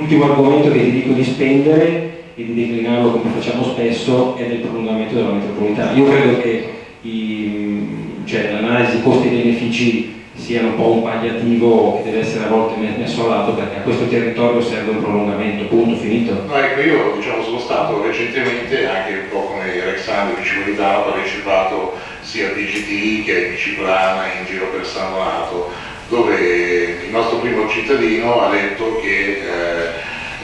L'ultimo argomento che ti dico di spendere e di declinarlo come facciamo spesso è del prolungamento della metropolitana. Io credo che cioè, l'analisi costi-benefici sia un po' un pagliativo che deve essere a volte messo a lato perché a questo territorio serve un prolungamento, punto, finito. No, ecco, io diciamo, sono stato recentemente anche un po' come Alexandro Cipolitano, ho partecipato sia a DGT che a Biciclana in giro per San Donato, dove il nostro primo cittadino ha detto che eh,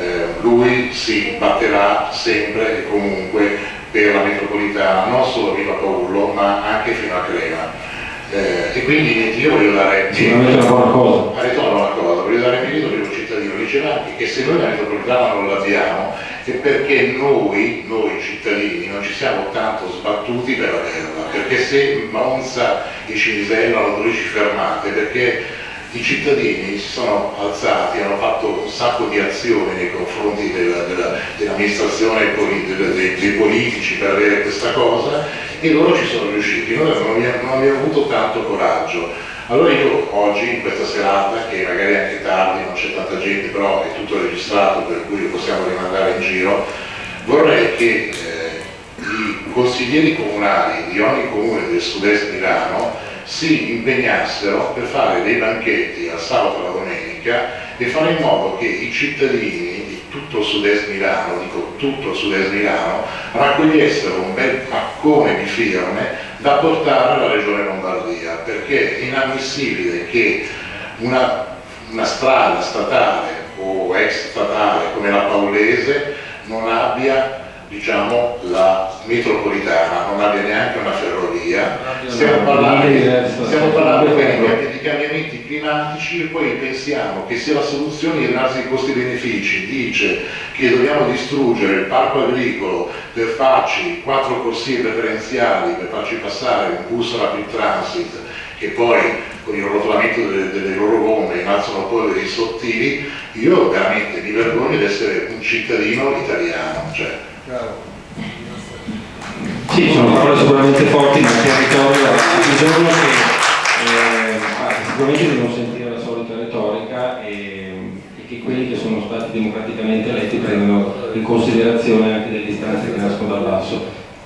eh, lui si batterà sempre e comunque per la metropolitana, non solo a Viva Paolo, ma anche fino a Crema. Eh, e quindi io voglio dare sicuramente una buona cosa ha detto una buona cosa voglio dare merito per un cittadino diceva anche che se noi la metropolitana non l'abbiamo è perché noi, noi cittadini non ci siamo tanto sbattuti per averla perché se Monza e Cinisello hanno 12 fermate perché i cittadini si sono alzati, hanno fatto un sacco di azioni nei confronti dell'amministrazione dell dei, dei politici per avere questa cosa e loro ci sono riusciti, noi non abbiamo, non abbiamo avuto tanto coraggio. Allora io oggi, in questa serata, che magari è anche tardi, non c'è tanta gente, però è tutto registrato per cui lo possiamo rimandare in giro, vorrei che eh, i consiglieri comunali di ogni comune del sud-est Milano si impegnassero per fare dei banchetti al sabato e alla domenica e fare in modo che i cittadini tutto il sud-est Milano, dico tutto il sud-est Milano, raccogliessero un bel paccone di firme da portare alla regione Lombardia, perché è inammissibile che una, una strada statale o ex statale come la Paolese non abbia diciamo, la metropolitana, non abbia neanche una ferrovia, stiamo parlando, stiamo parlando di, di cambiamenti climatici e poi pensiamo che se la soluzione analisi di costi-benefici dice che dobbiamo distruggere il parco agricolo per farci quattro corsie preferenziali, per farci passare un bus rapid transit che poi con il rotolamento delle, delle innalzano polveri sottili, io veramente mi vergogno di essere un cittadino italiano. Cioè, sì, sono parole sicuramente forti, ma il territorio ha bisogno che eh, ah, sicuramente devono sentire la solita retorica e, e, che quelli che sono stati democraticamente eletti prendano in considerazione anche delle istanze che nascono dal basso.